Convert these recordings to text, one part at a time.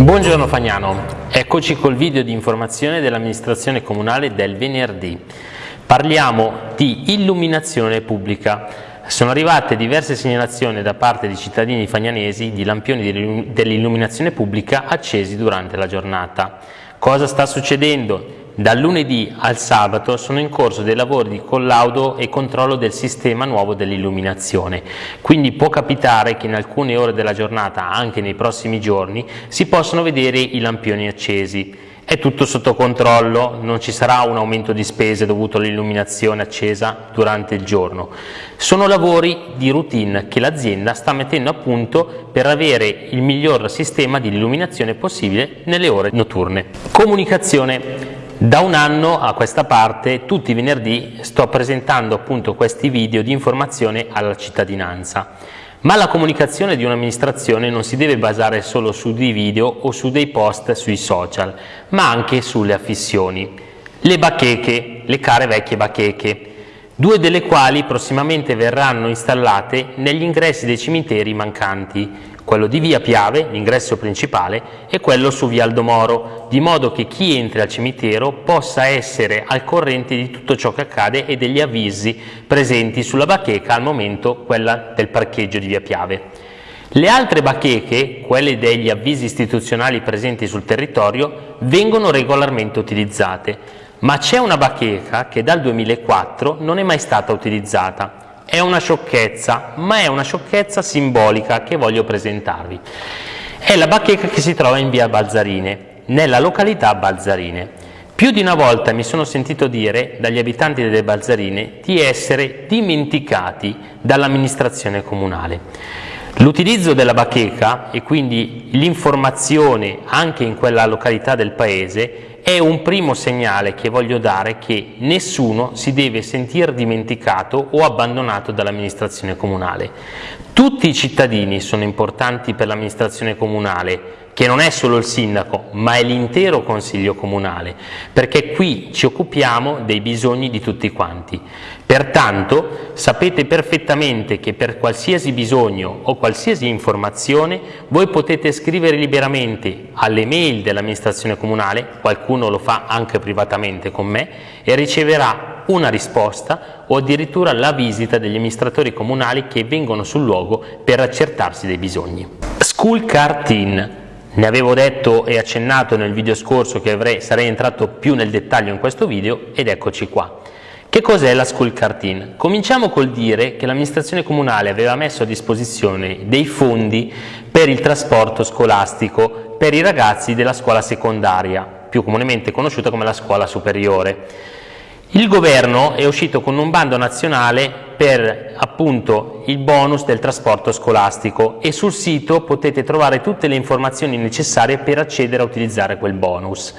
Buongiorno Fagnano, eccoci col video di informazione dell'amministrazione comunale del venerdì. Parliamo di illuminazione pubblica. Sono arrivate diverse segnalazioni da parte di cittadini fagnanesi di lampioni dell'illuminazione pubblica accesi durante la giornata. Cosa sta succedendo? Dal lunedì al sabato sono in corso dei lavori di collaudo e controllo del sistema nuovo dell'illuminazione, quindi può capitare che in alcune ore della giornata, anche nei prossimi giorni, si possano vedere i lampioni accesi. È tutto sotto controllo, non ci sarà un aumento di spese dovuto all'illuminazione accesa durante il giorno. Sono lavori di routine che l'azienda sta mettendo a punto per avere il miglior sistema di illuminazione possibile nelle ore notturne. Comunicazione. Da un anno a questa parte, tutti i venerdì, sto presentando appunto questi video di informazione alla cittadinanza. Ma la comunicazione di un'amministrazione non si deve basare solo su dei video o su dei post sui social, ma anche sulle affissioni. Le bacheche, le care vecchie bacheche, due delle quali prossimamente verranno installate negli ingressi dei cimiteri mancanti, quello di via Piave, l'ingresso principale, e quello su via Aldomoro, di modo che chi entra al cimitero possa essere al corrente di tutto ciò che accade e degli avvisi presenti sulla bacheca al momento quella del parcheggio di via Piave. Le altre bacheche, quelle degli avvisi istituzionali presenti sul territorio, vengono regolarmente utilizzate, ma c'è una bacheca che dal 2004 non è mai stata utilizzata è una sciocchezza, ma è una sciocchezza simbolica che voglio presentarvi. È la bacheca che si trova in via Balzarine, nella località Balzarine. Più di una volta mi sono sentito dire dagli abitanti delle Balzarine di essere dimenticati dall'amministrazione comunale. L'utilizzo della bacheca e quindi l'informazione anche in quella località del paese è un primo segnale che voglio dare che nessuno si deve sentire dimenticato o abbandonato dall'amministrazione comunale. Tutti i cittadini sono importanti per l'amministrazione comunale, che non è solo il sindaco, ma è l'intero consiglio comunale, perché qui ci occupiamo dei bisogni di tutti quanti. Pertanto sapete perfettamente che per qualsiasi bisogno o qualsiasi informazione voi potete scrivere liberamente alle mail dell'amministrazione comunale, qualcuno lo fa anche privatamente con me, e riceverà una risposta o addirittura la visita degli amministratori comunali che vengono sul luogo per accertarsi dei bisogni. School Car Team ne avevo detto e accennato nel video scorso che avrei, sarei entrato più nel dettaglio in questo video ed eccoci qua. Che cos'è la School Cartin? Cominciamo col dire che l'amministrazione comunale aveva messo a disposizione dei fondi per il trasporto scolastico per i ragazzi della scuola secondaria, più comunemente conosciuta come la scuola superiore. Il governo è uscito con un bando nazionale per appunto il bonus del trasporto scolastico e sul sito potete trovare tutte le informazioni necessarie per accedere a utilizzare quel bonus.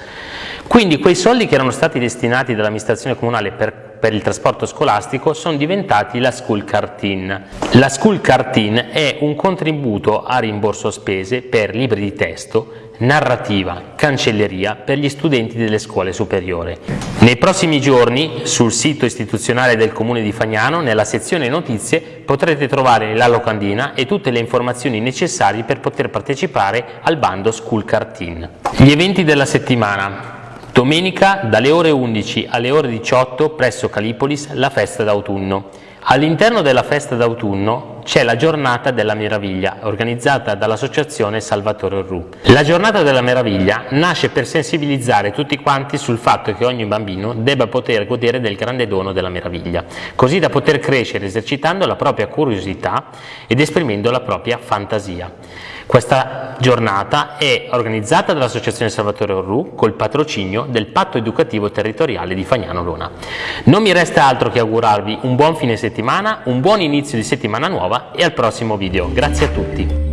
Quindi quei soldi che erano stati destinati dall'amministrazione comunale per, per, il trasporto scolastico sono diventati la School Cartin. La School Cartin è un contributo a rimborso spese per libri di testo narrativa, cancelleria per gli studenti delle scuole superiori. Nei prossimi giorni sul sito istituzionale del Comune di Fagnano, nella sezione notizie, potrete trovare la locandina e tutte le informazioni necessarie per poter partecipare al bando School Cartin. Gli eventi della settimana. Domenica dalle ore 11 alle ore 18 presso Calipolis la festa d'autunno. All'interno della festa d'autunno c'è la giornata della meraviglia organizzata dall'associazione Salvatore Orru. La giornata della meraviglia nasce per sensibilizzare tutti quanti sul fatto che ogni bambino debba poter godere del grande dono della meraviglia, così da poter crescere esercitando la propria curiosità ed esprimendo la propria fantasia. Questa giornata è organizzata dall'Associazione Salvatore Orru col patrocinio del Patto Educativo Territoriale di Fagnano Lona. Non mi resta altro che augurarvi un buon fine settimana, un buon inizio di settimana nuova e al prossimo video. Grazie a tutti.